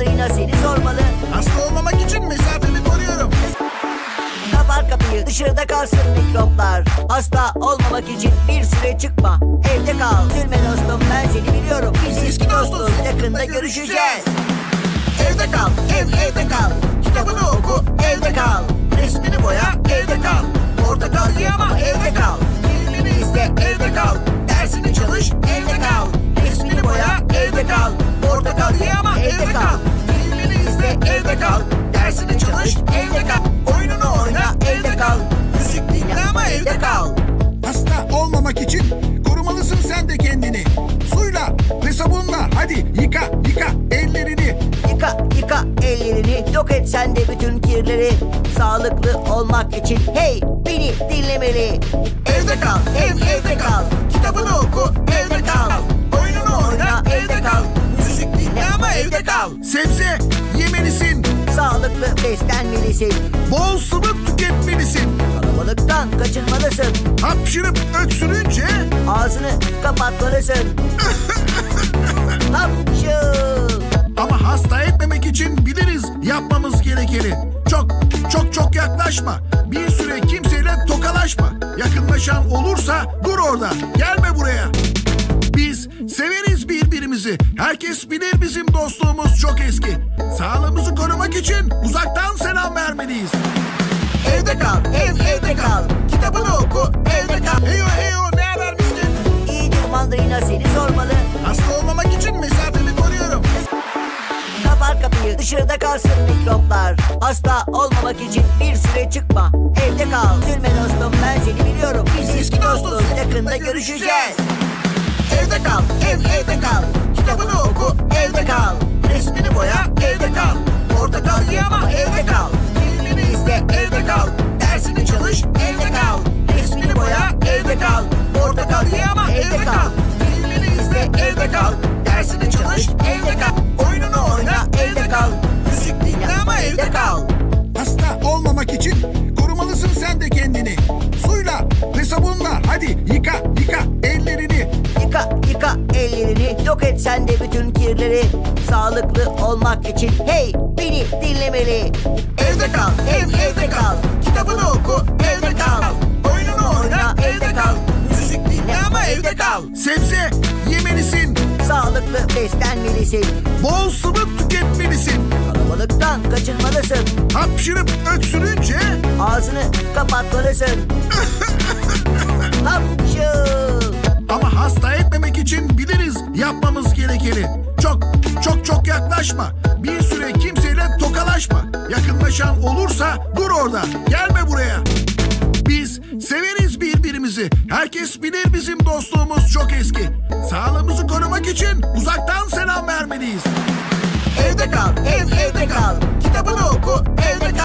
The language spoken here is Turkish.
mandalina seni sormalı. Hasta olmamak için mesafemi koruyorum. Kapat kapıyı dışarıda kalsın mikroplar. Hasta olmamak için bir süre çıkma Evde kal. Üzülme dostum ben seni biliyorum. Biz eski dostuz yakında görüşeceğiz. Evde kal ev evde evde kal. Dersini çalış evde kal. Oyununu oyna evde kal. Müzik dinle ama evde kal. Hasta olmamak için korumalısın sen de kendini. Suyla ve sabunla. Hadi yıka yıka ellerini. Yıka yıka ellerini. Yok et sen de bütün kirleri. Sağlıklı olmak için. Hey beni dinlemeli. Evde kal ev evde kal Sebze yemelisin. Sağlıklı beslenmelisin Bol sıvı tüketmelisin. Kalabalıktan kaçınmalısın Hapşırıp öksürünce Ağzını kapatmalısın Hapşıl ama hasta etmemek için biliriz yapmamız gerekeni. Çok çok çok yaklaşma. Bir süre kimseyle tokalaşma. Yakınlaşan olursa dur orada. Gelme buraya. Birbirimizi. Herkes bilir bizim dostluğumuz çok eski. Sağlığımızı korumak için uzaktan selam vermeliyiz. Evde kal ev evde kal. Kitabını oku evde kal. Heyo heyo ne haber misin? İyidir mandalina seni sormalı. Hasta olmamak için mesafemi koruyorum. Kapat kapıyı dışarıda kalsın mikroplar Hasta olmamak için bir süre çıkma. Evde kal. Üzülme dostum ben seni biliyorum. Biz eski dostuz. Yakında görüşeceğiz. Evde kal ev evde Ama evde kal. Filmini izle evde kal. Dersini çalış evde kal. Resmini boya evde kal. Portakal ye ama evde kal. Filmini izle evde kal. Dersini çalış evde kal. Oyununu oyna evde kal. Müzik dinle ama evde kal. Hasta olmamak için Yok et sen de bütün kirleri Sağlıklı olmak için. Hey beni dinlemeli. Evde kal ev evde kal. Kitabını oku evde kal. Oyununu oyna evde kal. Müzik dinle ama evde kal. Sebze yemelisin. Sağlıklı beslenmelisin. Bol sıvı tüketmelisin. Kalabalıktan kaçınmalısın. Hapşırıp öksürünce Ağzını kapatmalısın. Hapşıl yaklaşma. Bir süre kimseyle tokalaşma. Yakınlaşan olursa dur orada. Gelme buraya. Biz severiz birbirimizi. Herkes bilir bizim dostluğumuz çok eski. Sağlığımızı korumak için uzaktan selam vermeliyiz. Evde kal ev evde kal Kitabını oku